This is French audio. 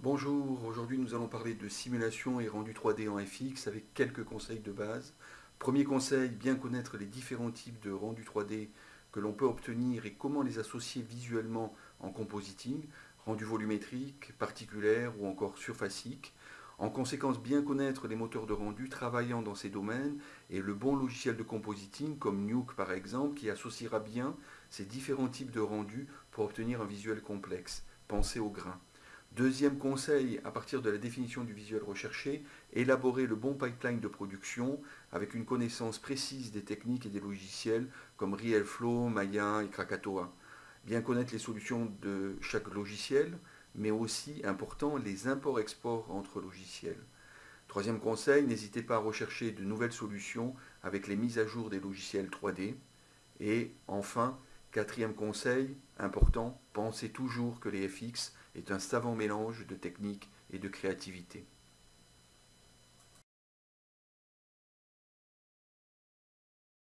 Bonjour, aujourd'hui nous allons parler de simulation et rendu 3D en FX avec quelques conseils de base. Premier conseil, bien connaître les différents types de rendu 3D que l'on peut obtenir et comment les associer visuellement en compositing, rendu volumétrique, particulaire ou encore surfacique. En conséquence, bien connaître les moteurs de rendu travaillant dans ces domaines et le bon logiciel de compositing comme Nuke par exemple qui associera bien ces différents types de rendus pour obtenir un visuel complexe. Pensez au grain. Deuxième conseil, à partir de la définition du visuel recherché, élaborer le bon pipeline de production avec une connaissance précise des techniques et des logiciels comme RealFlow, Maya et Krakatoa. Bien connaître les solutions de chaque logiciel, mais aussi, important, les imports-exports entre logiciels. Troisième conseil, n'hésitez pas à rechercher de nouvelles solutions avec les mises à jour des logiciels 3D. Et enfin, quatrième conseil, important, pensez toujours que les FX est un savant mélange de technique et de créativité.